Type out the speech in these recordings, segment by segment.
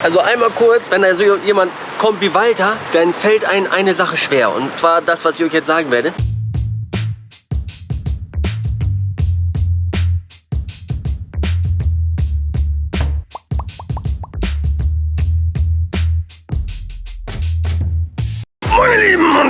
Also einmal kurz, wenn da so jemand kommt wie Walter, dann fällt einem eine Sache schwer. Und zwar das, was ich euch jetzt sagen werde.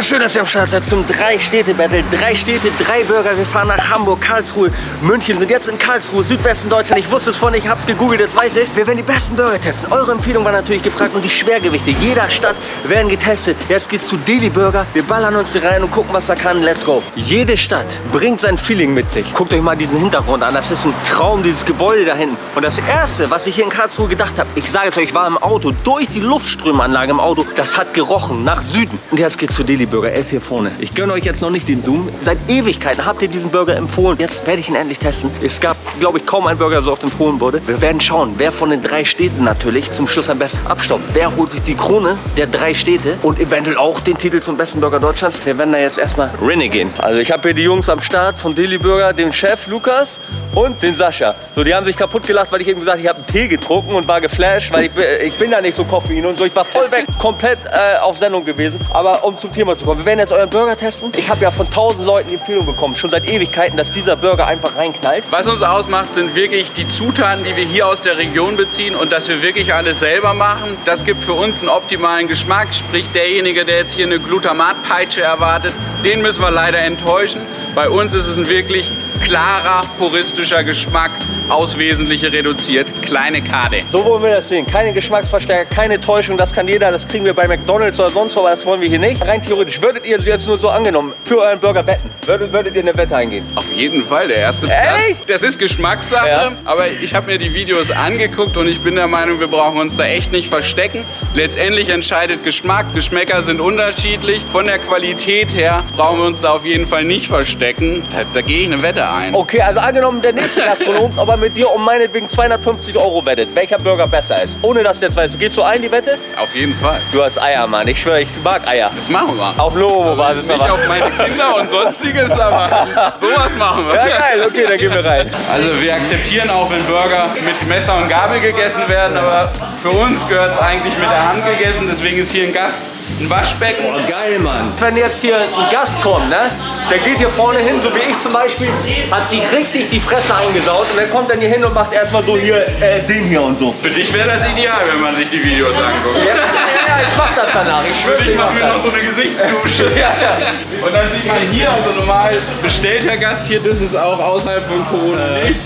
Schön, dass ihr am Start seid zum Drei-Städte-Battle. Drei Städte, drei Burger. Wir fahren nach Hamburg, Karlsruhe, München. Sind jetzt in Karlsruhe, Südwesten Deutschland. Ich wusste es vorhin, ich habe es gegoogelt, jetzt weiß ich Wir werden die besten Burger testen. Eure Empfehlung war natürlich gefragt und die Schwergewichte jeder Stadt werden getestet. Jetzt geht's zu Deli Burger. Wir ballern uns hier rein und gucken, was da kann. Let's go. Jede Stadt bringt sein Feeling mit sich. Guckt euch mal diesen Hintergrund an. Das ist ein Traum, dieses Gebäude da hinten. Und das Erste, was ich hier in Karlsruhe gedacht habe, ich sage es euch, war im Auto, durch die Luftströmanlage im Auto, das hat gerochen nach Süden. Und jetzt geht's zu Deli Burger. Er ist hier vorne. Ich gönne euch jetzt noch nicht den Zoom. Seit Ewigkeiten habt ihr diesen Burger empfohlen. Jetzt werde ich ihn endlich testen. Es gab, glaube ich, kaum einen Burger, der so oft empfohlen wurde. Wir werden schauen, wer von den drei Städten natürlich zum Schluss am besten abstaubt. Wer holt sich die Krone der drei Städte und eventuell auch den Titel zum besten Burger Deutschlands. Wir werden da jetzt erstmal Rennen gehen. Also ich habe hier die Jungs am Start von Deli Burger, den Chef Lukas und den Sascha. So, die haben sich kaputt gelacht, weil ich eben gesagt ich habe einen Tee getrunken und war geflasht, weil ich, ich bin ja nicht so Koffein und so. Ich war voll weg, komplett äh, auf Sendung gewesen. Aber um zum Thema zu kommen, wir werden jetzt euren Burger testen. Ich habe ja von tausend Leuten die Empfehlung bekommen, schon seit Ewigkeiten, dass dieser Burger einfach reinknallt. Was uns ausmacht, sind wirklich die Zutaten, die wir hier aus der Region beziehen und dass wir wirklich alles selber machen. Das gibt für uns einen optimalen Geschmack. Sprich, derjenige, der jetzt hier eine Glutamatpeitsche erwartet, den müssen wir leider enttäuschen. Bei uns ist es ein wirklich klarer, puristischer Geschmack aus Wesentliche reduziert. Kleine Kade. So wollen wir das sehen. Keine Geschmacksverstärker, keine Täuschung. Das kann jeder. Das kriegen wir bei McDonalds oder sonst wo, aber das wollen wir hier nicht. Rein theoretisch, würdet ihr jetzt nur so angenommen für euren Burger wetten? Würdet, würdet ihr eine Wette eingehen? Auf jeden Fall. Der erste Platz. Das ist Geschmackssache. Ja. Aber ich habe mir die Videos angeguckt und ich bin der Meinung, wir brauchen uns da echt nicht verstecken. Letztendlich entscheidet Geschmack. Geschmäcker sind unterschiedlich. Von der Qualität her brauchen wir uns da auf jeden Fall nicht verstecken. Da, da gehe ich eine Wette ein. Okay, also angenommen, der nächste Gastronom aber mit dir um meinetwegen 250 Euro wettet, welcher Burger besser ist. Ohne dass du jetzt weißt. Gehst du ein, die Wette? Auf jeden Fall. Du hast Eier, Mann. Ich schwöre, ich mag Eier. Das machen wir. Auf Lobo-Basis also Nicht auf meine Kinder und sonstiges, aber sowas machen wir. Ja, geil. Okay, dann gehen wir rein. Also wir akzeptieren auch, wenn Burger mit Messer und Gabel gegessen werden, aber für uns gehört es eigentlich mit der Hand gegessen. Deswegen ist hier ein Gast ein Waschbecken. Boah, geil, Mann. Wenn jetzt hier ein Gast kommt, ne? Der geht hier vorne hin, so wie ich zum Beispiel, hat sich richtig die Fresse eingesaut und der kommt dann hier hin und macht erstmal so hier äh, den hier und so. Für dich wäre das ideal, wenn man sich die Videos anguckt. Ja, ja ich mach das danach. Ich schwöre, ich mach mir noch so eine Gesichtsdusche. ja, ja. Und dann sieht man hier, also normal bestellt der Gast hier, das ist auch außerhalb von Corona äh. nicht.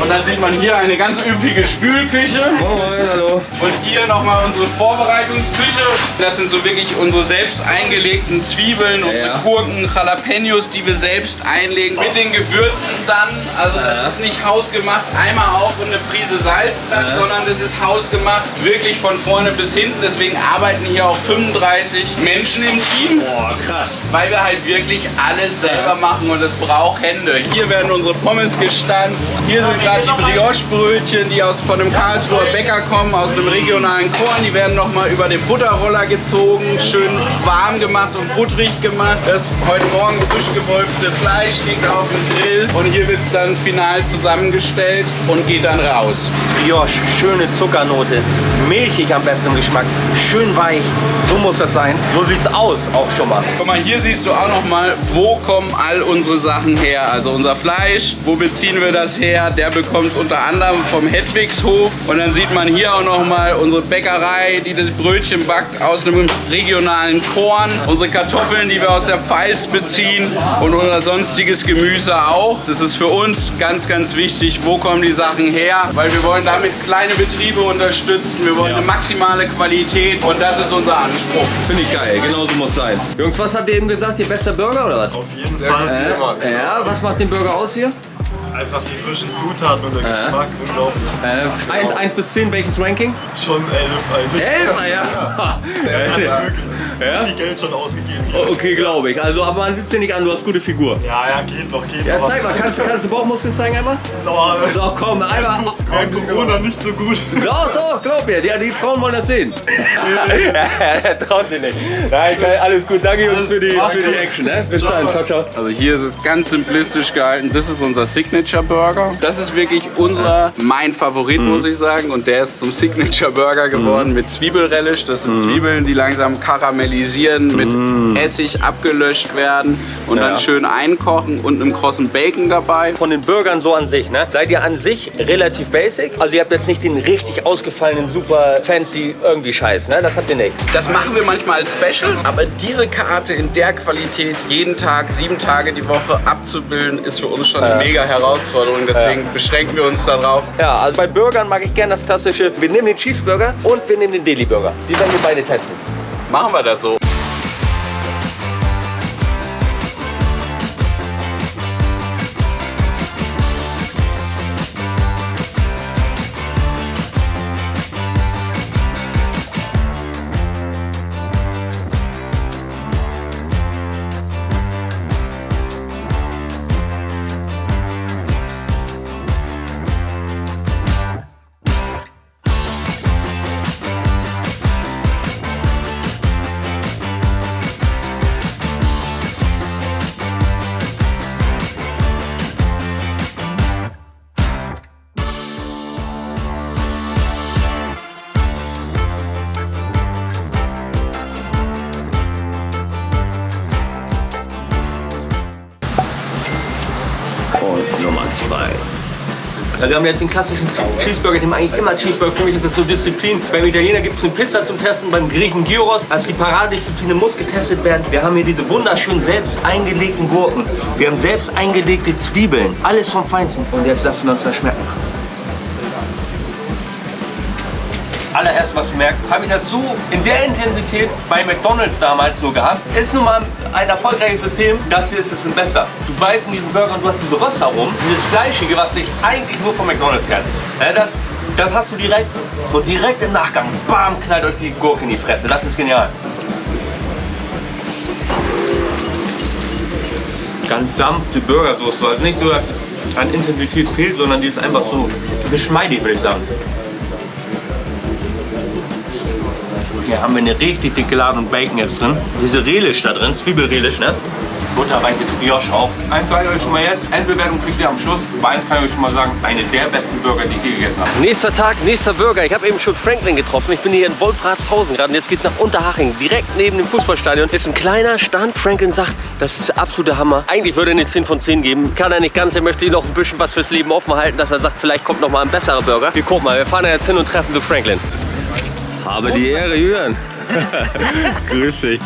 Und dann sieht man hier eine ganz üppige Spülküche. Moin, hallo. Und hier nochmal unsere Vorbereitungsküche. Das sind so wirklich unsere selbst eingelegten Zwiebeln, ja, unsere ja. Gurken, Jalapenos, die wir selbst einlegen. Mit den Gewürzen dann. Also das ja. ist nicht hausgemacht, einmal auf und eine Prise Salz dran, sondern das ist hausgemacht, wirklich von vorne bis hinten. Deswegen arbeiten hier auch 35 Menschen im Team. Boah, krass. Weil wir halt wirklich alles selber machen und es braucht Hände. Hier werden unsere Pommes gestanzt. Hier sind gerade die Brioche-Brötchen, die aus, von dem Karlsruher Bäcker kommen, aus dem regionalen Korn. Die werden nochmal über den Butterroller gezogen, schön warm gemacht und butterig gemacht. Das heute Morgen frisch gewolfte Fleisch liegt auf dem Grill. Und hier wird es dann final zusammengestellt und geht dann raus. Brioche, schöne Zuckernote, milchig am besten im Geschmack, schön weich. So muss das sein. So sieht es aus auch schon mal. Guck mal, hier siehst du auch nochmal, wo kommen all unsere Sachen her. Also unser Fleisch, wo beziehen wir das her? Der bekommt es unter anderem vom Hedwigshof. Und dann sieht man hier auch noch mal unsere Bäckerei, die das Brötchen backt aus einem regionalen Korn. Unsere Kartoffeln, die wir aus der Pfalz beziehen und unser sonstiges Gemüse auch. Das ist für uns ganz, ganz wichtig, wo kommen die Sachen her, weil wir wollen damit kleine Betriebe unterstützen. Wir wollen ja. eine maximale Qualität und das ist unser Anspruch. Finde ich geil, genauso muss sein. Jungs, was habt ihr eben gesagt? Ihr bester Burger oder was? Auf jeden Fall. Äh, ja, was macht den Burger aus hier? Einfach die frischen Zutaten und der äh. Geschmack, unglaublich. Äh, 1, 1 bis 10, welches Ranking? Schon 11 eigentlich. 11, ja. ja. Sehr ja. wirklich ja? viel Geld schon ausgegeben. Hier. Okay, glaube ich. Also, aber man sitzt dir nicht an, du hast gute Figur. Ja, ja, geht noch, geht ja, noch. Ja, zeig mal, kannst, kannst du Bauchmuskeln zeigen einmal? Doch, doch komm, einmal. Während Corona nicht so gut. Doch, doch, glaub mir, die, die Frauen wollen das sehen. er traut sich nicht. Nein, alles gut, danke Jungs für die, für die Action. Ne? Bis dann, ciao, ciao. Also hier ist es ganz simplistisch gehalten, das ist unser Signature Signature Burger. Das ist wirklich unser, mein Favorit, muss ich sagen. Und der ist zum Signature Burger geworden mit Zwiebelrelish. Das sind Zwiebeln, die langsam karamellisieren, mit Essig abgelöscht werden und Ja. dann schön einkochen und einem krossen Bacon dabei. Von den Burgern so an sich, ne? Seid ihr an sich relativ basic? Also ihr habt jetzt nicht den richtig ausgefallenen, super fancy irgendwie Scheiß, ne? Das habt ihr nicht. Das machen wir manchmal als Special, aber diese Karte in der Qualität jeden Tag, sieben Tage die Woche abzubilden, ist für uns schon eine mega Herausforderung. Deswegen beschränken wir uns darauf. Ja, also bei Burgern mag ich gerne das klassische, wir nehmen den Cheeseburger und wir nehmen den Deli Burger. Die werden wir beide testen. Machen wir das so. Also wir haben jetzt den klassischen Cheeseburger, den eigentlich immer Cheeseburger. Für mich ist das so Disziplin. Beim Italiener gibt es eine Pizza zum Testen, beim Griechen Gyros. Also die Paradedisziplin muss getestet werden. Wir haben hier diese wunderschönen selbst eingelegten Gurken. Wir haben selbst eingelegte Zwiebeln. Alles vom Feinsten. Und jetzt lassen wir uns das schmecken. Allererst, was du merkst, habe ich das so in der Intensität bei McDonalds damals nur gehabt. Ist nun mal ein erfolgreiches System, das hier ist es besser. Du beißt in diesen Burger und du hast diese Röstaromen, dieses Fleischige, was ich eigentlich nur von McDonalds kenne. Das, das hast du direkt und direkt im Nachgang, bam, knallt euch die Gurke in die Fresse. Das ist genial. Ganz sanfte Burgersoße, also nicht so, dass es an Intensität fehlt, sondern die ist einfach so geschmeidig, würde ich sagen. Hier haben wir eine richtig dicke Ladung Bacon jetzt drin. Diese Relish da drin, Zwiebelrelish, ne? Butterweiches Brioche auch. Eins sage ich euch schon mal jetzt, Endbewertung kriegt ihr am Schluss. Aber eins kann ich euch schon mal sagen, eine der besten Burger, die ich je gegessen habe. Nächster Tag, nächster Burger. Ich habe eben schon Franklin getroffen. Ich bin hier in Wolfratshausen gerade und jetzt geht's nach Unterhaching. Direkt neben dem Fußballstadion ist ein kleiner Stand. Franklin sagt, das ist der absolute Hammer. Eigentlich würde er eine 10 von 10 geben. Kann er nicht ganz. Er möchte noch ein bisschen was fürs Leben offen halten, dass er sagt, vielleicht kommt noch mal ein besserer Burger. Wir gucken mal, wir fahren jetzt hin und treffen zu Franklin. Habe die Ehre, Jürgen. Grüß dich.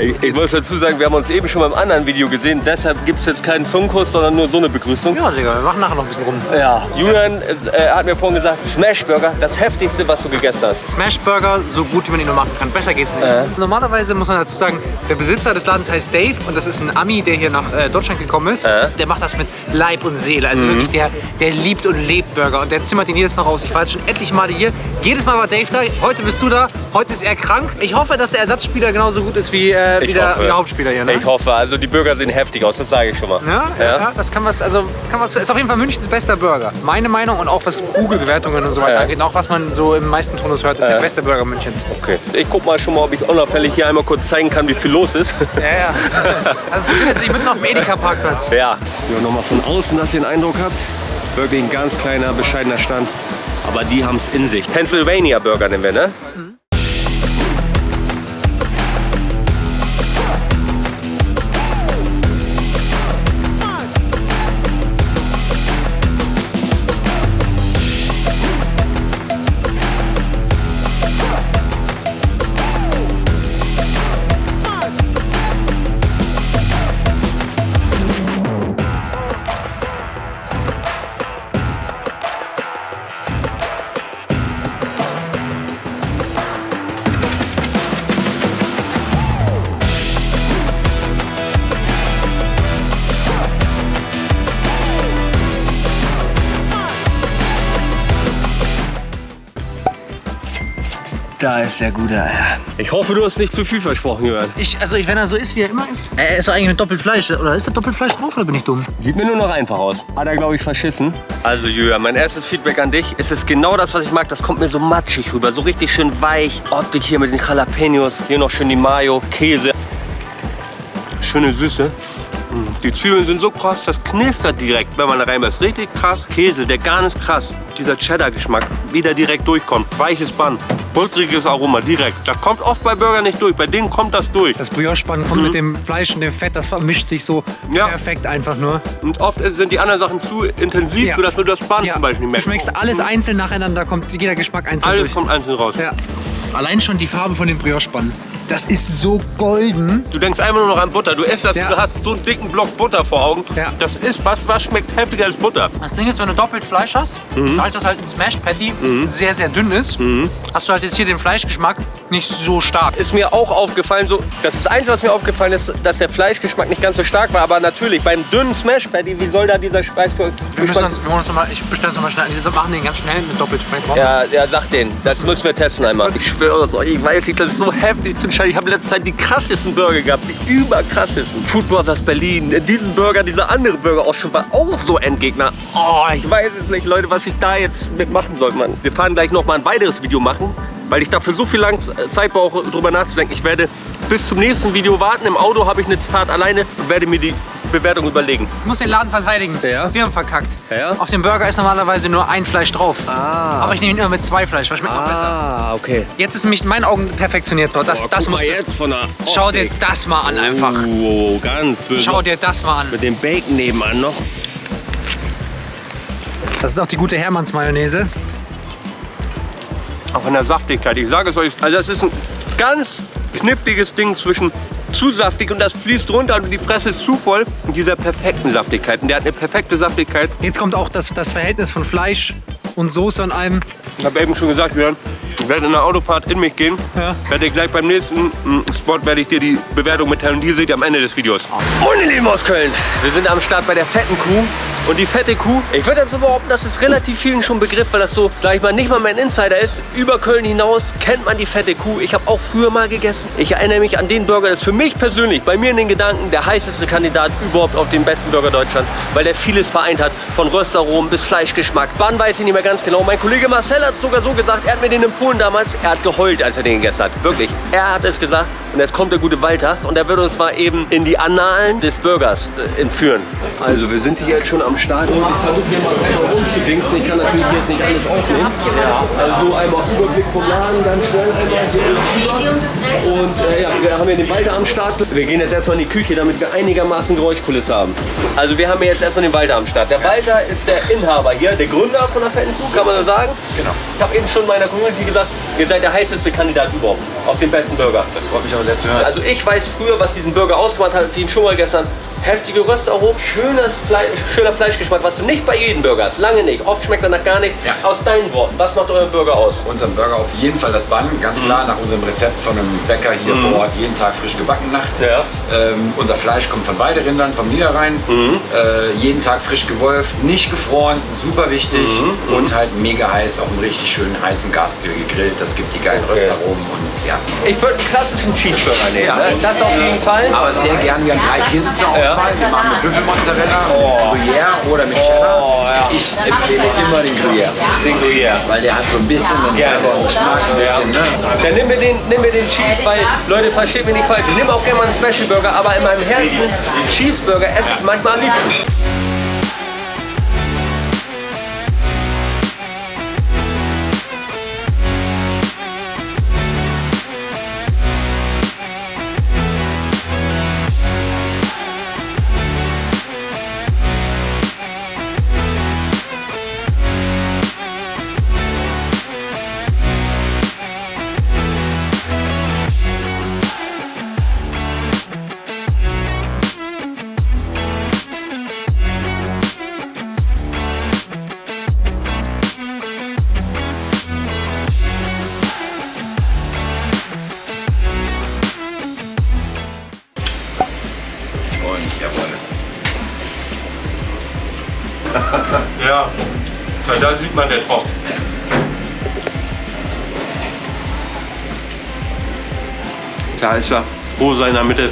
Ich, ich muss dazu sagen, wir haben uns eben schon beim anderen Video gesehen. Deshalb gibt es jetzt keinen Zungenkuss, sondern nur so eine Begrüßung. Ja, Digga, wir machen nachher noch ein bisschen rum. Ja, Julian äh, hat mir vorhin gesagt, Smashburger, das heftigste, was du gegessen hast. Smashburger, so gut wie man ihn nur machen kann. Besser geht's nicht. Normalerweise muss man dazu sagen, der Besitzer des Ladens heißt Dave und das ist ein Ami, der hier nach äh, Deutschland gekommen ist. Äh. Der macht das mit Leib und Seele. Also wirklich, der, der liebt und lebt Burger und der zimmert ihn jedes Mal raus. Ich war jetzt schon etliche Male hier. Jedes Mal war Dave da. Heute bist du da. Heute ist er krank. Ich hoffe, dass der Ersatzspieler genauso gut ist wie, äh, wie, Ich der, wie der Hauptspieler hier. Ne? Ich hoffe, also die Burger sehen heftig aus, das sage ich schon mal. Ja, ja, ja, das kann was, also kann was, ist auf jeden Fall Münchens bester Burger. Meine Meinung und auch was Google-Bewertungen und so weiter Ja. angeht, auch was man so im meisten Tonus hört, ist der beste Burger Münchens. Okay. Ich guck mal schon mal, ob ich unauffällig hier einmal kurz zeigen kann, wie viel los ist. Ja, ja. Also befindet sich mitten auf dem Edeka-Parkplatz. ja. Ja, nochmal von außen, dass ihr den Eindruck habt. Wirklich ein ganz kleiner, bescheidener Stand. Aber die haben es in sich. Pennsylvania Burger nennen wir, ne? Da ist der gute Eier. Ich hoffe, du hast nicht zu viel versprochen, Jürgen. Ich, also ich, wenn er so ist, wie er immer ist. Er ist doch eigentlich mit Doppelfleisch. Oder ist da Doppelfleisch drauf oder bin ich dumm? Sieht mir nur noch einfach aus. Hat er, glaube ich, verschissen. Also, Jürgen, mein erstes Feedback an dich. Es ist genau das, was ich mag. Das kommt mir so matschig rüber. So richtig schön weich. Optik hier mit den Jalapenos. Hier noch schön die Mayo, Käse. Schöne Süße. Die Zwiebeln sind so krass, das knistert direkt, wenn man da reinbeißt. Richtig krass. Käse, der Garn ist krass. Dieser Cheddar-Geschmack, wie der direkt durchkommt. Weiches Band, pulveriges Aroma, direkt. Das kommt oft bei Burger nicht durch, bei denen kommt das durch. Das Brioche-Spann kommt mit dem Fleisch und dem Fett, das vermischt sich so Ja. perfekt einfach nur. Und oft sind die anderen Sachen zu intensiv, Ja. sodass du das Band Ja. zum Beispiel Du merkst. schmeckst alles einzeln nacheinander, kommt jeder Geschmack einzeln Alles durch. kommt einzeln raus. Ja. Allein schon die Farbe von dem Brioche-Spann. Das ist so golden. Du denkst einfach nur noch an Butter. Du isst das, Ja. du hast so einen dicken Block Butter vor Augen. Ja. Das ist was, was schmeckt heftiger als Butter. Das Ding ist, wenn du doppelt Fleisch hast, dadurch, dass halt ein Smashed Patty sehr, sehr dünn ist, hast du halt jetzt hier den Fleischgeschmack nicht so stark. Ist mir auch aufgefallen, so, das ist das Einzige, was mir aufgefallen ist, dass der Fleischgeschmack nicht ganz so stark war. Aber natürlich, beim dünnen Smash Patty, wie soll da dieser Wir müssen uns, wir holen uns noch mal, ich bestelle uns noch mal schnell. Die machen den ganz schnell mit doppelt. Ja, ja, sag den. Das müssen wir testen einmal. Ich schwöre es euch, ich weiß nicht, das ist so heftig zu entscheiden. Ich habe letzte Zeit die krassesten Burger gehabt, die überkrassesten. Food Brothers Berlin, diesen Burger, dieser andere Burger auch schon war auch so Endgegner. Oh, ich weiß es nicht, Leute, was ich da jetzt mitmachen soll, Mann. Wir fahren gleich noch mal ein weiteres Video machen, weil ich dafür so viel lang Zeit brauche, drüber nachzudenken. Ich werde bis zum nächsten Video warten. Im Auto habe ich eine Fahrt alleine und werde mir die Bewertung überlegen. Ich muss den Laden verteidigen. Ja. Wir haben verkackt. Ja. Auf dem Burger ist normalerweise nur ein Fleisch drauf. Aber ich nehme ihn immer mit zwei Fleisch, weil schmeckt noch besser. Ah, okay. Jetzt ist nämlich in meinen Augen perfektioniert dort. Das, das du, jetzt von der Schau dir das mal an einfach. Oh, ganz böse. Schau dir das mal an. Mit dem Bacon nebenan noch. Das ist auch die gute Hermanns Mayonnaise. Auch von der Saftigkeit. Ich sage es euch, also das ist ein ganz kniffliges Ding zwischen zu saftig und das fließt runter und die Fresse ist zu voll und dieser perfekten Saftigkeit. Und der hat eine perfekte Saftigkeit. Jetzt kommt auch das, das Verhältnis von Fleisch und Soße an einem. Ich habe eben schon gesagt, Björn, ich werde in der Autofahrt in mich gehen. Ja. Werde gleich beim nächsten mm, Spot werde ich dir die Bewertung mitteilen. Die seht ihr am Ende des Videos. Und ihr Lieben aus Köln, wir sind am Start bei der fetten Kuh. Und die fette Kuh, ich würde jetzt so behaupten, das ist relativ vielen schon Begriff, weil das so, sag ich mal, nicht mal mein Insider ist. Über Köln hinaus kennt man die fette Kuh. Ich habe auch früher mal gegessen. Ich erinnere mich an den Burger, das ist für mich persönlich, bei mir in den Gedanken, der heißeste Kandidat überhaupt auf den besten Burger Deutschlands, weil der vieles vereint hat, von Röstaromen bis Fleischgeschmack. Wann weiß ich nicht mehr ganz genau. Mein Kollege Marcel hat es sogar so gesagt, er hat mir den empfohlen damals. Er hat geheult, als er den gegessen hat. Wirklich. Er hat es gesagt. Und jetzt kommt der gute Walter und er wird uns mal eben in die Annalen des Burgers äh, entführen. Also wir sind hier jetzt schon am Start und ich versuche hier mal einmal rumzudingsen. Ich kann natürlich jetzt nicht alles aufnehmen. Also einmal Überblick vom Laden, ganz schnell einmal hier rüber. Und äh, ja, wir haben hier den Walter am Start. Wir gehen jetzt erstmal in die Küche, damit wir einigermaßen Geräuschkulisse haben. Also wir haben hier jetzt erstmal den Walter am Start. Der Walter ist der Inhaber hier, der Gründer von der Fetten Kuh, kann man so sagen. Genau. Ich habe eben schon meiner Community gesagt, ihr seid der heißeste Kandidat überhaupt auf den besten Burger. Das freut mich aber sehr zu hören. Also ich weiß früher, was diesen Burger ausgemacht hat, als ich ihn schon mal gestern heftige Röstaromen, schönes Fleisch, schöner Fleischgeschmack, was du nicht bei jedem Burger hast. Lange nicht. Oft schmeckt er nach gar nichts. Ja. Aus deinen Worten, was macht euer Burger aus? Unserem Burger auf jeden Fall das Bann, ganz klar nach unserem Rezept von einem Bäcker hier vor Ort, jeden Tag frisch gebacken nachts. Ja. Ähm, unser Fleisch kommt von Weiderindern, vom Niederrhein, äh, jeden Tag frisch gewolft, nicht gefroren, super wichtig und halt mega heiß auf einem richtig schönen heißen Gasgrill gegrillt. Das gibt die geilen Röstaromen und ja. Ich würde einen klassischen Cheeseburger nehmen. Ja. Ne? Das auf jeden Fall. Aber sehr gern, wir haben drei Käse zur Auswahl. Wir machen mit Büffelmozzarella, Gruyère oder mit Cheddar. Oh, ja. Ich empfehle immer den Gruyère, Den Gruyère. weil der hat so ein bisschen einen Ja. herberen Geschmack, ein bisschen, ne? Dann nimm mir den, nimm mir den Cheese, weil, Leute, versteht mich nicht falsch. Ich nehme auch gerne mal einen Special Burger, aber in meinem Herzen, Cheeseburger esse ich manchmal am liebsten. Und jawohl. Ja, weil da sieht man der Tropf. Da ist er, rosa in der Mitte.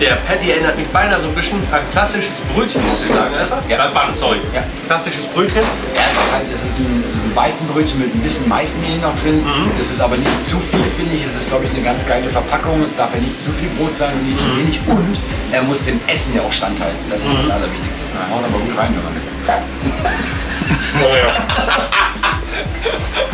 Der Patty erinnert mich beinahe so ein bisschen an klassisches Brötchen, muss ich sagen. Ja. Äh, Bun, sorry. Ja. Klassisches Brötchen. Ja, es ist halt, es ist ein, es ist ein Weizenbrötchen mit ein bisschen Maismehl noch drin. Es ist aber nicht zu viel, finde ich. Es ist, glaube ich, eine ganz geile Verpackung. Es darf ja nicht zu viel Brot sein und nicht zu wenig. Und er muss dem Essen ja auch standhalten. Das ist das Allerwichtigste. Ja, haut aber gut rein, wenn man Oh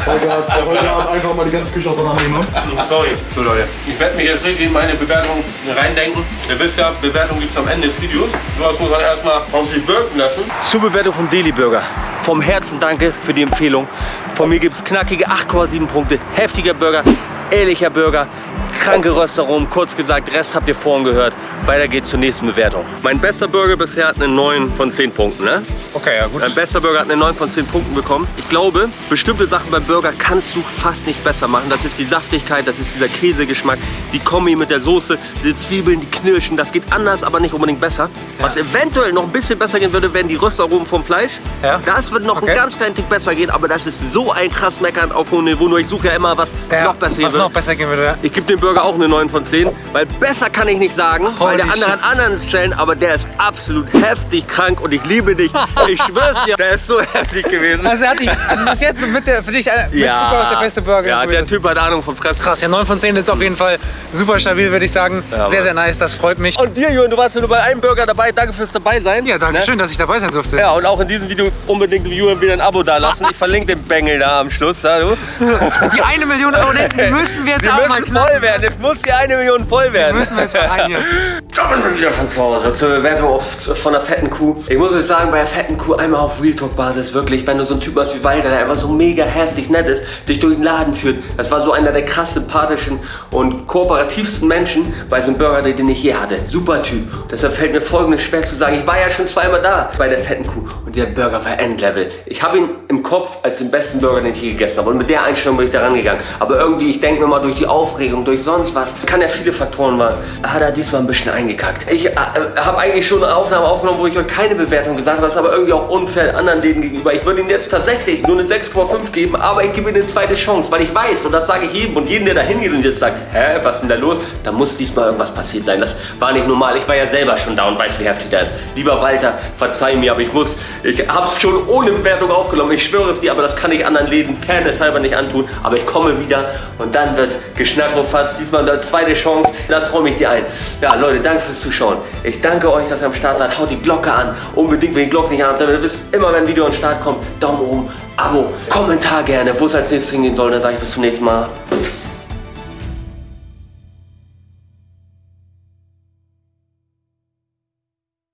Heute hat, heute hat einfach mal die ganze Küche auseinandernehmen. Sorry. So Leute, ich werde mich jetzt richtig in meine Bewertung reindenken. Ihr wisst ja, Bewertung gibt es am Ende des Videos. Sowas muss man erstmal auf sich wirken lassen. Zur Bewertung vom Daily Burger. Vom Herzen danke für die Empfehlung. Von mir gibt es knackige 8,7 Punkte. Heftiger Burger, ehrlicher Burger, kranke Röstaromen. Kurz gesagt, Rest habt ihr vorhin gehört. Weiter geht's zur nächsten Bewertung. Mein bester Burger bisher hat eine 9 von 10 Punkten. Ne? Okay, ja gut. Mein bester Burger hat eine 9 von 10 Punkten bekommen. Ich glaube, bestimmte Sachen beim Burger kannst du fast nicht besser machen. Das ist die Saftigkeit, das ist dieser Käsegeschmack, die Kombi mit der Soße, die Zwiebeln, die Knirschen. Das geht anders, aber nicht unbedingt besser. Was eventuell noch ein bisschen besser gehen würde, wären die Röstaromen vom Fleisch. Ja. Das würde noch Okay. einen ganz kleinen Tick besser gehen, aber das ist so ein krass Meckern auf hohem Niveau. Nur ich suche ja immer, was Ja, noch besser gehen was würde. noch besser gehen würde. Ich gebe dem Burger auch eine 9 von 10, weil besser kann ich nicht sagen, weil der Holy andere an anderen Stellen, aber der ist absolut heftig krank und ich liebe dich. Ich schwör's dir, der ist so heftig gewesen. Also, hat dich, also bis jetzt mit der, für dich äh, mit Fußball ist der beste Burger. Ja, der Typ hat Ahnung vom Fressen. Krass, ja 9 von 10 ist auf jeden Fall super stabil, würde ich sagen. sehr, sehr nice, das freut mich. Und dir, Jürgen, du warst nur bei einem Burger dabei. Danke fürs dabei sein. Ja, danke Ne? schön, dass ich dabei sein durfte. Ja, und auch in diesem Video unbedingt dem Jürgen wieder ein Abo dalassen. Ich verlinke den Bengel da am Schluss. Ja. Die eine Million Abonnenten müssen wir jetzt Die auch mal knacken. voll werden. Jetzt muss die eine Million voll werden. Müssen wir jetzt mal rein hier. Kommen wir wieder von zu Hause zur Bewertung auf, von der fetten Kuh. Ich muss euch sagen, bei der fetten Kuh einmal auf Real Talk Basis wirklich, wenn du so ein Typ hast wie Walter, der einfach so mega heftig nett ist, dich durch den Laden führt. Das war so einer der krass sympathischen und kooperativsten Menschen bei so einem Burger, den ich je hatte. Super Typ. Deshalb fällt mir folgendes schwer zu sagen. Ich war ja schon zweimal da bei der fetten Kuh und der Burger war Endlevel. Ich habe ihn im Kopf als den besten Burger, den ich je gegessen habe. Und mit der Einstellung bin ich da rangegangen. Aber irgendwie, ich denke mir mal durch die Aufregung, durch sonst was, kann ja viele Faktoren waren, hat er diesmal ein bisschen eingekackt. Ich äh, habe eigentlich schon eine Aufnahme aufgenommen, wo ich euch keine Bewertung gesagt habe, das ist aber irgendwie auch unfair anderen Läden gegenüber. Ich würde ihm jetzt tatsächlich nur eine 6,5 geben, aber ich gebe ihm eine zweite Chance, weil ich weiß, und das sage ich jedem und jedem, der da hingeht und jetzt sagt, hä, was ist denn da los? Da muss diesmal irgendwas passiert sein. Das war nicht normal. Ich war ja selber schon da und weiß, wie heftig das ist. Lieber Walter, verzeih mir, aber ich muss, ich habe es schon ohne Bewertung aufgenommen. Ich schwöre es dir, aber das kann ich anderen Läden fairnesshalber nicht antun. Aber ich komme wieder und dann wird geschnackt, Fatz, diesmal eine zweite Chance. Das räume ich dir ein. Ja, Leute, danke fürs Zuschauen. Ich danke euch, dass ihr am Start seid. Haut die Glocke an. Unbedingt, wenn ihr die Glocke nicht habt, damit ihr wisst, immer wenn ein Video an den Start kommt, Daumen oben, Abo, Kommentar gerne, wo es als nächstes hingehen soll. Dann sage ich bis zum nächsten Mal.